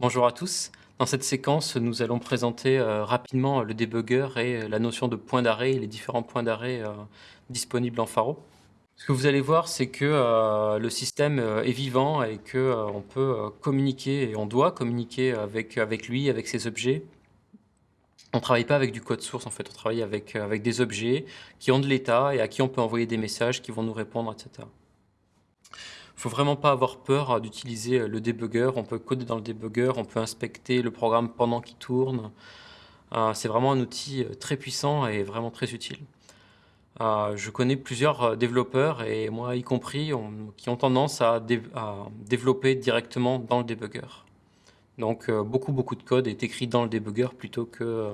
Bonjour à tous. Dans cette séquence, nous allons présenter euh, rapidement le débugger et euh, la notion de point d'arrêt et les différents points d'arrêt euh, disponibles en Faro. Ce que vous allez voir, c'est que le système est vivant et qu'on peut communiquer et on doit communiquer avec, avec lui, avec ses objets. On ne travaille pas avec du code source, en fait, on travaille avec, avec des objets qui ont de l'état et à qui on peut envoyer des messages qui vont nous répondre, etc. Il faut vraiment pas avoir peur euh, d'utiliser euh, le debugger. On peut coder dans le debugger, on peut inspecter le programme pendant qu'il tourne. Euh, c'est vraiment un outil très puissant et vraiment très utile. je connais plusieurs développeurs, et moi y compris, qui ont tendance à, développer directement dans le debugger. Donc beaucoup beaucoup de code est écrit dans le debugger plutôt que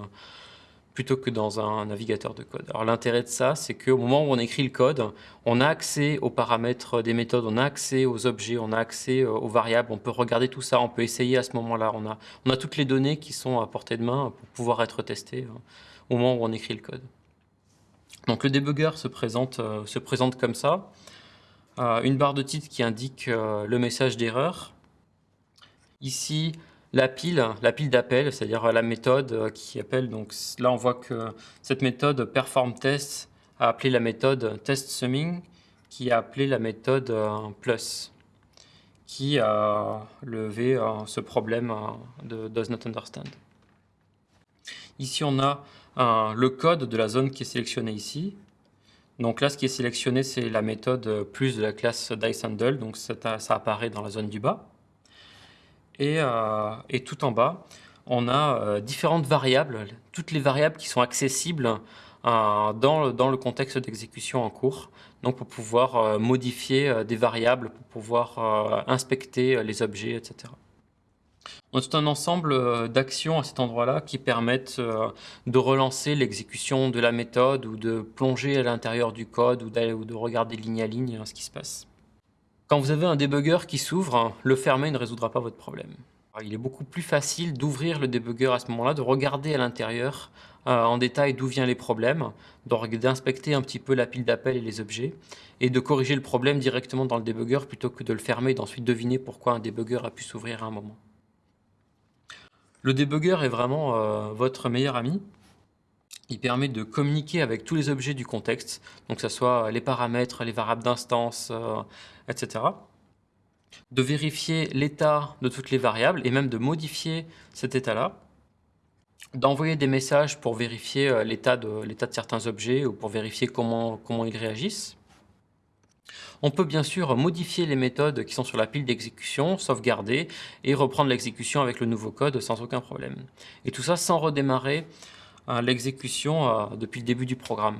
plutôt que dans un navigateur de code. Alors l'intérêt de ça, c'est qu'au moment où on écrit le code, on a accès aux paramètres des méthodes, on a accès aux objets, on a accès euh, aux variables, on peut regarder tout ça, on peut essayer à ce moment-là. On a, on a toutes les données qui sont à portée de main pour pouvoir être testées hein, au moment où on écrit le code. Donc le debugger se présente, euh, se présente comme ça. Euh, une barre de titre qui indique le message d'erreur. Ici, la pile, la d'appel, c'est-à-dire la méthode euh, qui appelle. Donc là, on voit que cette méthode perform test a appelé la méthode test summing, qui a appelé la méthode euh, plus, qui a levé euh, ce problème de does not understand. Ici, on a le code de la zone qui est sélectionnée ici. Donc là, ce qui est sélectionné, c'est la méthode plus de la classe diceHandle, donc ça apparaît dans la zone du bas. Euh, et, tout en bas, on a euh, différentes variables, toutes les variables qui sont accessibles euh, dans, le, contexte d'exécution en cours, donc pour pouvoir modifier des variables, pour pouvoir inspecter les objets, etc. On a un ensemble d'actions à cet endroit-là qui permettent de relancer l'exécution de la méthode ou de plonger à l'intérieur du code ou, ou de regarder ligne à ligne ce qui se passe. Quand vous avez un debugger qui s'ouvre, le fermer ne résoudra pas votre problème. Il est beaucoup plus facile d'ouvrir le debugger à ce moment-là, de regarder à l'intérieur euh, en détail d'où viennent les problèmes, d'inspecter un petit peu la pile d'appels et les objets, et de corriger le problème directement dans le debugger plutôt que de le fermer et d'ensuite deviner pourquoi un debugger a pu s'ouvrir à un moment. Le debugger est vraiment euh, votre meilleur ami. Il permet de communiquer avec tous les objets du contexte, donc que ce soit les paramètres, les variables d'instance, euh, etc. De vérifier l'état de toutes les variables et même de modifier cet état-là. D'envoyer des messages pour vérifier euh, l'état de, certains objets ou pour vérifier comment ils réagissent. On peut bien sûr modifier les méthodes qui sont sur la pile d'exécution, sauvegarder et reprendre l'exécution avec le nouveau code sans aucun problème. Et tout ça sans redémarrer l'exécution euh, depuis le début du programme.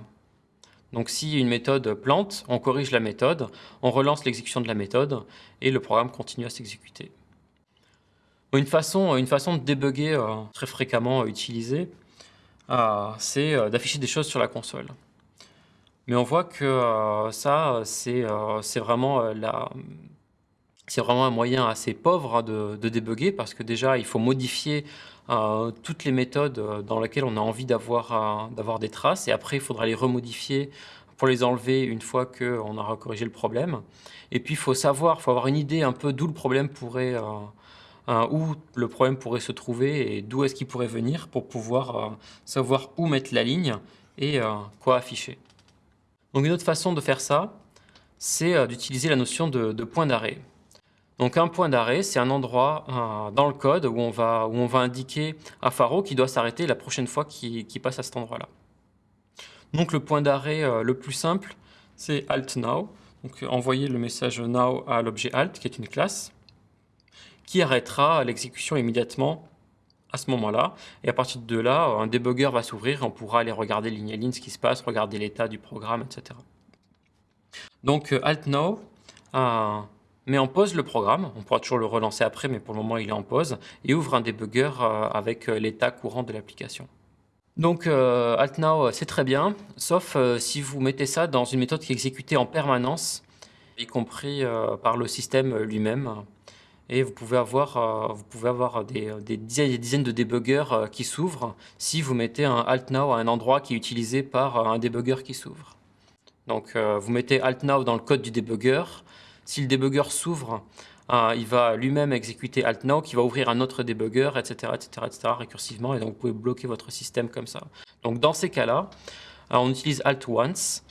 Donc si une méthode plante, on corrige la méthode, on relance l'exécution de la méthode et le programme continue à s'exécuter. Une façon, une façon de débugger euh, très fréquemment utilisée, euh, c'est d'afficher des choses sur la console. Mais on voit que ça, c'est vraiment, vraiment un moyen assez pauvre hein, de, de, débugger parce que déjà, il faut modifier toutes les méthodes euh, dans lesquelles on a envie d'avoir d'avoir des traces et après il faudra les remodifier pour les enlever une fois qu'on aura corrigé le problème. Et puis il faut savoir, il faut avoir une idée un peu d'où le problème pourrait euh, où le problème pourrait se trouver et d'où est-ce qu'il pourrait venir pour pouvoir euh, savoir où mettre la ligne et quoi afficher. Donc une autre façon de faire ça, c'est d'utiliser la notion de point d'arrêt. Donc un point d'arrêt, c'est un endroit euh, dans le code où on, va, indiquer à Faro qui doit s'arrêter la prochaine fois qu'il passe à cet endroit-là. Donc le point d'arrêt euh, le plus simple, c'est alt now. Donc envoyer le message now à l'objet alt, qui est une classe, qui arrêtera l'exécution immédiatement à ce moment-là. Et à partir de là, un debugger va s'ouvrir et on pourra aller regarder ligne à ligne ce qui se passe, regarder l'état du programme, etc. Donc euh, alt now, met en pause le programme, on pourra toujours le relancer après, mais pour le moment il est en pause, et ouvre un debugger euh, avec euh, l'état courant de l'application. Donc euh, alt now c'est très bien, sauf si vous mettez ça dans une méthode qui est exécutée en permanence, y compris par le système lui-même. Et vous pouvez avoir, vous pouvez avoir des, dizaines, des, dizaines, de débuggers qui s'ouvrent si vous mettez un alt now à un endroit qui est utilisé par un debugger qui s'ouvre. Donc vous mettez alt now dans le code du debugger, si le debugger s'ouvre il va lui-même exécuter alt now, qui va ouvrir un autre debugger, etc., etc., etc., récursivement, et donc vous pouvez bloquer votre système comme ça. Donc dans ces cas-là, on utilise alt once,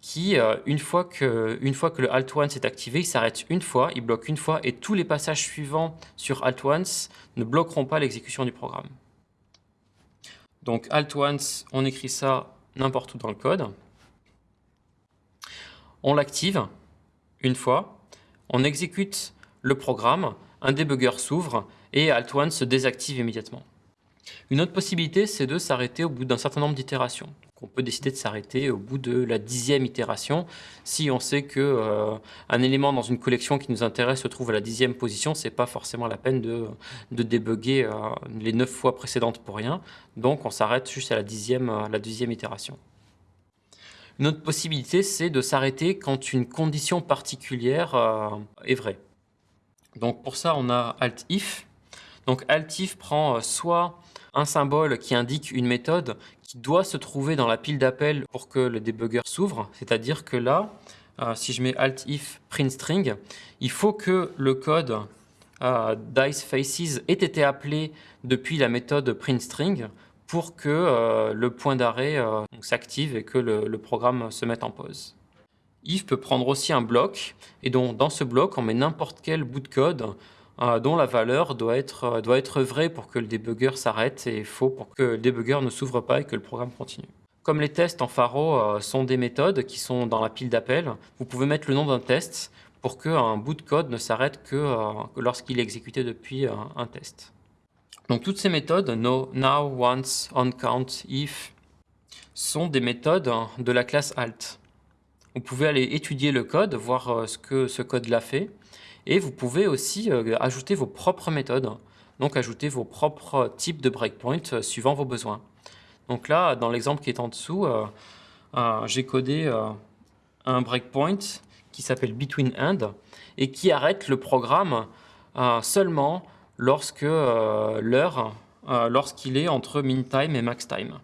qui, une, fois que, une fois que le alt once est activé, il s'arrête une fois, il bloque une fois, et tous les passages suivants sur alt once ne bloqueront pas l'exécution du programme. Donc alt once, on écrit ça n'importe où dans le code. On l'active une fois, on exécute le programme, un debugger s'ouvre et alt1 se désactive immédiatement. Une autre possibilité, c'est de s'arrêter au bout d'un certain nombre d'itérations. On peut décider de s'arrêter au bout de la dixième itération. Si on sait qu'un euh, élément dans une collection qui nous intéresse se trouve à la dixième position, ce n'est pas forcément la peine de, de débugger euh, les neuf fois précédentes pour rien. Donc on s'arrête juste à la dixième, la dixième itération. Une autre possibilité, c'est de s'arrêter quand une condition particulière euh, est vraie. Donc pour ça, on a alt-if. Donc alt-if prend euh, soit un symbole qui indique une méthode qui doit se trouver dans la pile d'appel pour que le debugger s'ouvre. C'est-à-dire que là, euh, si je mets alt-if print string, il faut que le code dice faces ait été appelé depuis la méthode printString pour que euh, le point d'arrêt euh, s'active et que le, programme se mette en pause. If peut prendre aussi un bloc, et donc dans ce bloc, on met n'importe quel bout de code euh, dont la valeur doit être, doit être vraie pour que le debugger s'arrête et faux pour que le debugger ne s'ouvre pas et que le programme continue. Comme les tests en Faro sont des méthodes qui sont dans la pile d'appel, vous pouvez mettre le nom d'un test pour qu'un bout de code ne s'arrête que, lorsqu'il est exécuté depuis un test. Donc toutes ces méthodes, no, now, once, on count, if, sont des méthodes de la classe alt. Vous pouvez aller étudier le code, voir euh, ce que ce code-là fait, et vous pouvez aussi euh, ajouter vos propres méthodes, donc ajouter vos propres types de breakpoints euh, suivant vos besoins. Donc là, dans l'exemple qui est en dessous, j'ai codé un breakpoint qui s'appelle between end et qui arrête le programme seulement lorsque euh, l'heure, euh, lorsqu'il est entre min time et max time.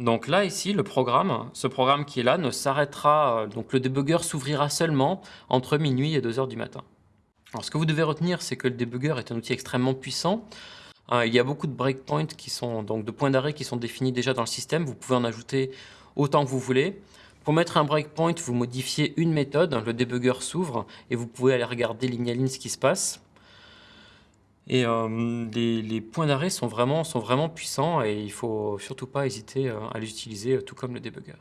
Donc là, ici, le programme, ce programme qui est là, ne s'arrêtera, euh, donc le debugger s'ouvrira seulement entre minuit et 2 heures du matin. Alors ce que vous devez retenir, c'est que le debugger est un outil extrêmement puissant. il y a beaucoup de breakpoints qui sont, donc de points d'arrêt qui sont définis déjà dans le système. Vous pouvez en ajouter autant que vous voulez. Pour mettre un breakpoint, vous modifiez une méthode, le debugger s'ouvre et vous pouvez aller regarder ligne à ligne ce qui se passe. Et euh, les, points d'arrêt sont vraiment, sont vraiment puissants et il faut surtout pas hésiter euh, à les utiliser euh, tout comme le debugger.